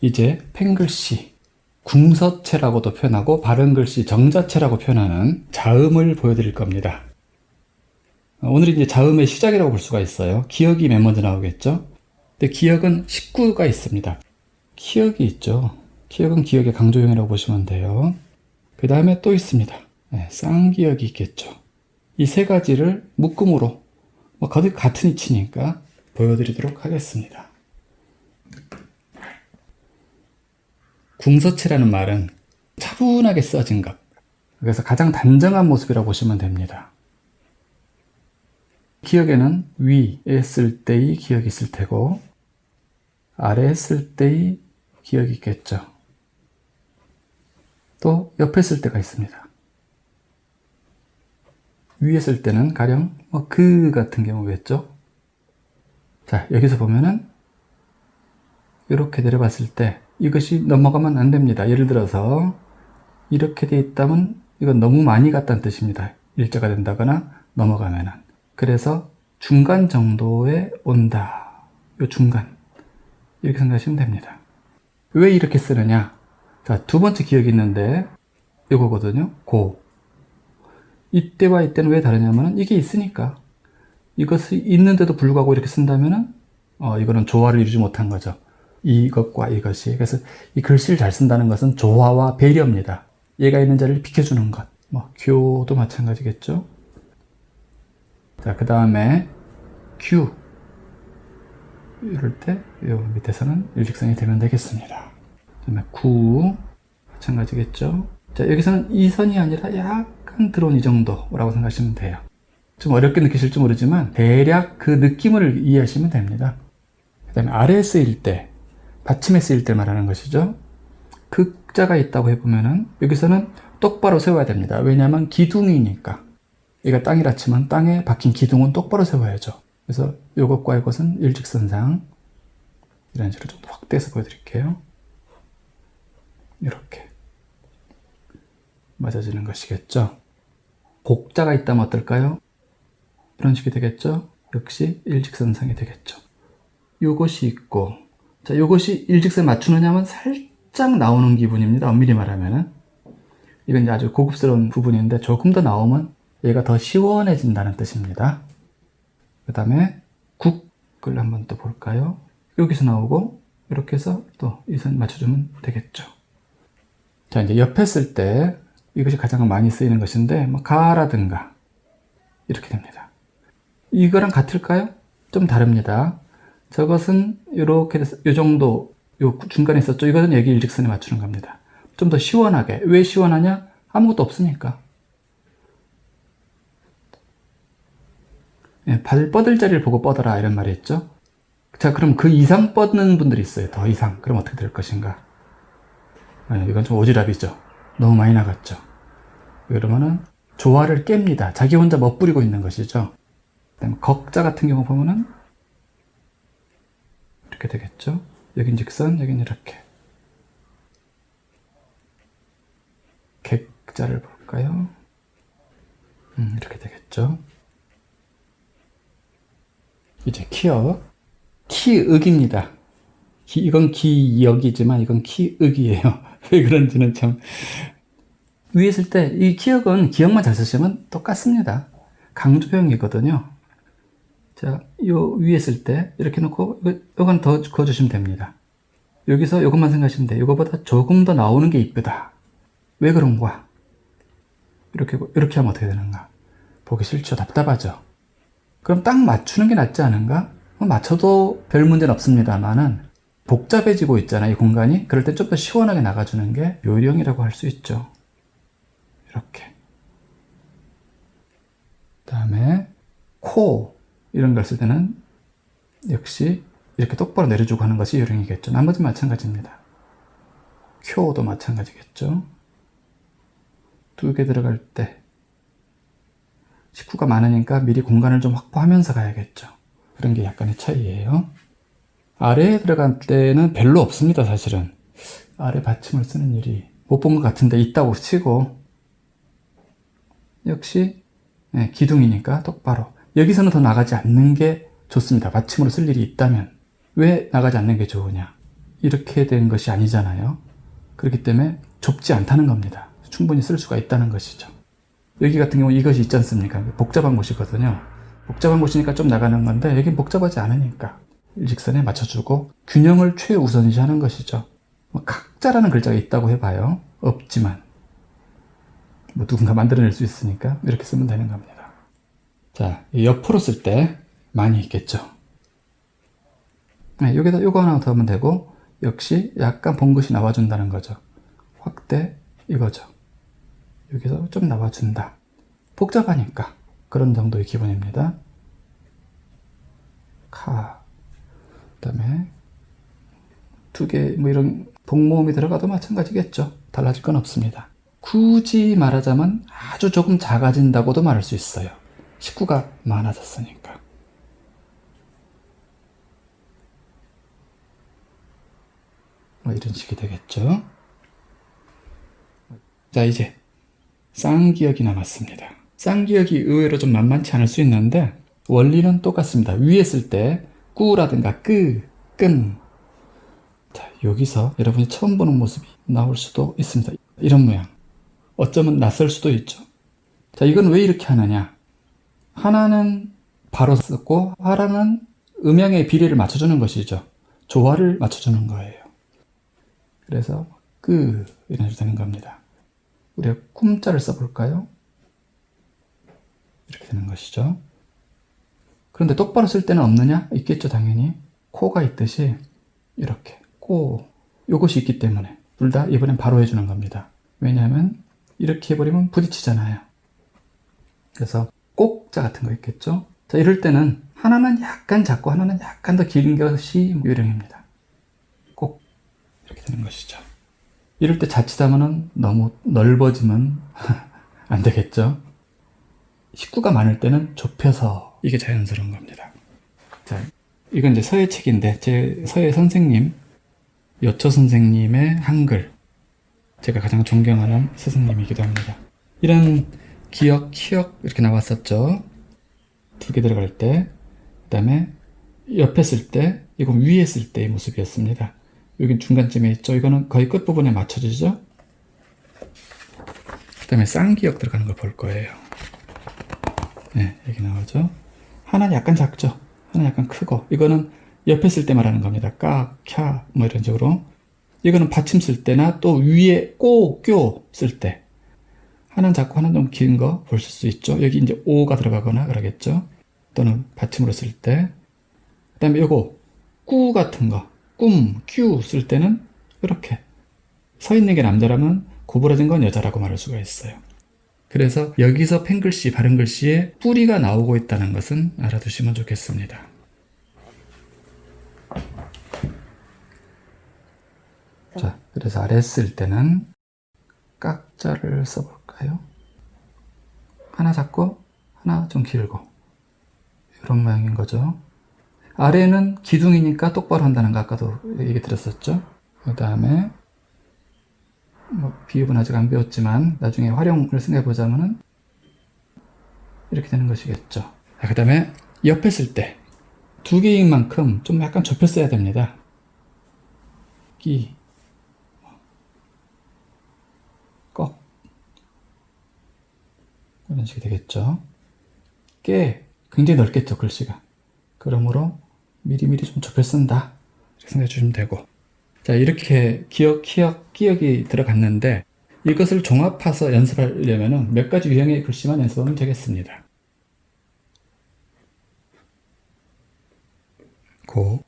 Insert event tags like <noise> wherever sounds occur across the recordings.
이제 펜글씨, 궁서체라고도 표현하고 바른글씨 정자체라고 표현하는 자음을 보여드릴 겁니다. 오늘 이제 자음의 시작이라고 볼 수가 있어요. 기억이 맨 먼저 나오겠죠? 근데 기억은 19가 있습니다. 기억이 있죠. 기억은 기억의 강조형이라고 보시면 돼요. 그 다음에 또 있습니다. 네, 쌍기억이 있겠죠. 이 세 가지를 묶음으로 뭐 거의 같은 이치니까 보여드리도록 하겠습니다. 궁서체라는 말은 차분하게 써진 것. 그래서 가장 단정한 모습이라고 보시면 됩니다. 기억에는 위에 쓸 때의 기억이 있을 테고 아래에 쓸 때의 기억이 있겠죠. 또 옆에 쓸 때가 있습니다. 위에 쓸 때는 가령 뭐 그 같은 경우겠죠. 자 여기서 보면은 이렇게 내려봤을 때 이것이 넘어가면 안 됩니다. 예를 들어서 이렇게 돼 있다면 이건 너무 많이 갔다는 뜻입니다. 일자가 된다거나 넘어가면은 그래서 중간 정도에 온다. 요 중간 이렇게 생각하시면 됩니다. 왜 이렇게 쓰느냐? 자, 두 번째 기억이 있는데 이거거든요. 고. 이때와 이때는 왜 다르냐면 이게 있으니까 이것이 있는데도 불구하고 이렇게 쓴다면은 어, 이거는 조화를 이루지 못한 거죠. 이것과 이것이. 그래서 이 글씨를 잘 쓴다는 것은 조화와 배려입니다. 얘가 있는 자리를 비켜주는 것. 뭐, 교도 마찬가지겠죠. 자, 그 다음에 Q. 이럴 때, 요 밑에서는 일직선이 되면 되겠습니다. 그 다음에 구. 마찬가지겠죠. 자, 여기서는 이 선이 아니라 약간 들어온 이 정도라고 생각하시면 돼요. 좀 어렵게 느끼실지 모르지만 대략 그 느낌을 이해하시면 됩니다. 그 다음에 쓰일 때, 받침에 쓰일 때 말하는 것이죠. 극자가 있다고 해보면은 여기서는 똑바로 세워야 됩니다. 왜냐하면 기둥이니까. 얘가 땅이라 치면 땅에 박힌 기둥은 똑바로 세워야죠. 그래서 이것과 이것은 일직선상 이런 식으로 좀 확대해서 보여드릴게요. 이렇게 맞아지는 것이겠죠. 곡자가 있다면 어떨까요? 이런 식이 되겠죠. 역시 일직선상이 되겠죠. 요것이 있고 자 요것이 일직선 맞추느냐면 살짝 나오는 기분입니다. 엄밀히 말하면은 이건 이제 아주 고급스러운 부분인데 조금 더 나오면 얘가 더 시원해진다는 뜻입니다. 그 다음에 국을 한번 또 볼까요? 여기서 나오고 이렇게 해서 또 이 선 맞춰주면 되겠죠. 자 이제 옆에 쓸 때 이것이 가장 많이 쓰이는 것인데 뭐 가라든가 이렇게 됩니다. 이거랑 같을까요? 좀 다릅니다. 저것은 이렇게 이 정도 요 중간에 있었죠. 이것은 여기 일직선에 맞추는 겁니다. 좀 더 시원하게. 왜 시원하냐? 아무것도 없으니까. 예, 발 뻗을 자리를 보고 뻗어라 이런 말이 있죠. 자 그럼 그 이상 뻗는 분들이 있어요. 더 이상. 그럼 어떻게 될 것인가? 예, 이건 좀 오지랖이죠. 너무 많이 나갔죠. 그러면은 조화를 깹니다. 자기 혼자 멋부리고 있는 것이죠. 그다음에 걱자 같은 경우 보면은 이렇게 되겠죠. 여긴 직선, 여긴 이렇게. 객자를 볼까요? 음, 이렇게 되겠죠. 이제 키역. 키윽입니다. 기, 이건 기역이지만 이건 키윽이에요. <laughs> 왜 그런지는 참. 위에 있을 때 이 기역은 기역만 잘 쓰시면 똑같습니다. 강조형이거든요. 자, 요 위에 있을 때 이렇게 놓고 요건 더 그어주시면 됩니다. 여기서 이것만 생각하시면 돼요. 이거보다 조금 더 나오는 게 이쁘다. 왜 그런가? 이렇게 이렇게 하면 어떻게 되는가? 보기 싫죠. 답답하죠. 그럼 딱 맞추는 게 낫지 않은가? 뭐 맞춰도 별 문제는 없습니다만은 복잡해지고 있잖아요. 이 공간이. 그럴 때 좀 더 시원하게 나가주는 게 요령이라고 할 수 있죠. 이렇게. 그 다음에 코 이런 걸 쓸 때는 역시 이렇게 똑바로 내려주고 하는 것이 요령이겠죠. 나머지 마찬가지입니다. 쿄도 마찬가지겠죠. 두 개 들어갈 때 식구가 많으니까 미리 공간을 좀 확보하면서 가야겠죠. 그런 게 약간의 차이예요. 아래에 들어갈 때는 별로 없습니다, 사실은. 아래 받침을 쓰는 일이 못 본 것 같은데 있다고 치고 역시 네, 기둥이니까 똑바로 여기서는 더 나가지 않는 게 좋습니다. 받침으로 쓸 일이 있다면 왜 나가지 않는 게 좋으냐? 이렇게 된 것이 아니잖아요. 그렇기 때문에 좁지 않다는 겁니다. 충분히 쓸 수가 있다는 것이죠. 여기 같은 경우 이것이 있지 않습니까? 복잡한 곳이거든요. 복잡한 곳이니까 좀 나가는 건데 여긴 복잡하지 않으니까 일직선에 맞춰주고 균형을 최우선시 하는 것이죠. 뭐 각자라는 글자가 있다고 해봐요. 없지만 뭐 누군가 만들어낼 수 있으니까 이렇게 쓰면 되는 겁니다. 자, 이 옆으로 쓸 때 많이 있겠죠. 네, 여기다 요거 하나 더 하면 되고 역시 약간 봉긋이 나와준다는 거죠. 확대 이거죠. 여기서 좀 나와준다. 복잡하니까 그런 정도의 기본입니다. 카 그 다음에 두 개 뭐 이런 복모음이 들어가도 마찬가지겠죠. 달라질 건 없습니다. 굳이 말하자면 아주 조금 작아진다고도 말할 수 있어요. 식구가 많아졌으니까. 뭐 이런 식이 되겠죠. 자 이제 쌍기역이 남았습니다. 쌍기역이 의외로 좀 만만치 않을 수 있는데 원리는 똑같습니다. 위에 쓸 때 꾸라든가 끄, 끈. 자 여기서 여러분이 처음 보는 모습이 나올 수도 있습니다. 이런 모양. 어쩌면 낯설 수도 있죠. 자 이건 왜 이렇게 하느냐. 하나는 바로 썼고 하나는 음양의 비례를 맞춰주는 것이죠. 조화를 맞춰주는 거예요. 그래서 끄 이런 식으로 되는 겁니다. 우리가 꿈자를 써볼까요? 이렇게 되는 것이죠. 그런데 똑바로 쓸 때는 없느냐? 있겠죠 당연히. 코가 있듯이 이렇게 꼬 요것이 있기 때문에 둘 다 이번엔 바로 해주는 겁니다. 왜냐하면 이렇게 해버리면 부딪히잖아요. 그래서 꼭자 같은 거 있겠죠? 자 이럴 때는 하나는 약간 작고 하나는 약간 더 긴 것이 요령입니다. 꼭 이렇게 되는 것이죠. 이럴 때 자칫하면 너무 넓어지면 <laughs> 안 되겠죠. 식구가 많을 때는 좁혀서 이게 자연스러운 겁니다. 자, 이건 이제 서예 책인데 제 서예 선생님 여초 선생님의 한글 제가 가장 존경하는 스승님이기도 합니다. 이런 기억, 키역 이렇게 나왔었죠. 두 개 들어갈 때, 그 다음에 옆에 쓸 때, 이건 위에 쓸 때의 모습이었습니다. 여긴 중간쯤에 있죠. 이거는 거의 끝부분에 맞춰지죠. 그 다음에 쌍기역 들어가는 걸 볼 거예요. 네, 여기 나오죠. 하나는 약간 작죠. 하나는 약간 크고. 이거는 옆에 쓸 때 말하는 겁니다. 까, 캬, 뭐 이런 식으로. 이거는 받침 쓸 때나 또 위에 꼬, 껴 쓸 때. 하나는 작고 하나는 좀 긴 거 보실 수 있죠. 여기 이제 오가 들어가거나 그러겠죠. 또는 받침으로 쓸 때. 그 다음에 요거, 꾸 같은 거. 꿈, 큐 쓸 때는 이렇게 서 있는 게 남자라면 구부러진 건 여자라고 말할 수가 있어요. 그래서 여기서 펜글씨, 바른 글씨에 뿌리가 나오고 있다는 것은 알아두시면 좋겠습니다. 자, 그래서 아래 쓸 때는 깍자를 써볼까요? 하나 작고 하나 좀 길고 이런 모양인 거죠. 아래는 기둥이니까 똑바로 한다는 거 아까도 얘기 드렸었죠. 그 다음에 뭐 비읍은 아직 안 배웠지만 나중에 활용을 생각해 보자면 은 이렇게 되는 것이겠죠. 그 다음에 옆에 쓸 때 두 개인 만큼 좀 약간 좁혀 써야 됩니다. 끼, 이런 식이 되겠죠. 깨 굉장히 넓겠죠 글씨가. 그러므로 미리미리 좀 좁혀 쓴다 이렇게 생각해 주시면 되고 자 이렇게 기억, 키역, 기억이 들어갔는데 이것을 종합해서 연습하려면 몇 가지 유형의 글씨만 연습하면 되겠습니다 고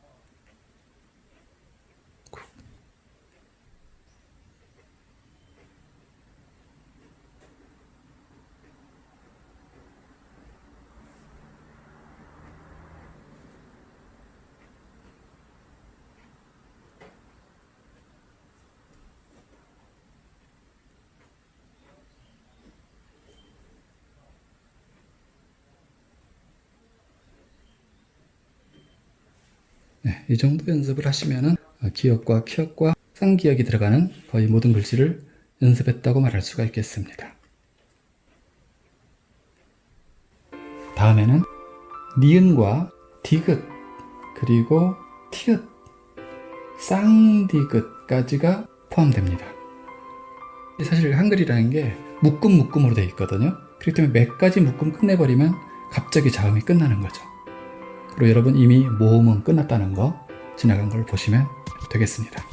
네, 이 정도 연습을 하시면은 어, 기역과 키역과 쌍기역이 들어가는 거의 모든 글씨를 연습했다고 말할 수가 있겠습니다. 다음에는 니은과 디귿 그리고 티귿 쌍디귿까지가 포함됩니다. 사실 한글이라는 게 묶음 묶음으로 되어 있거든요. 그렇기 때문에 몇 가지 묶음 끝내버리면 갑자기 자음이 끝나는 거죠. 그리고 여러분 이미 모험은 끝났다는 거 지나간 걸 보시면 되겠습니다.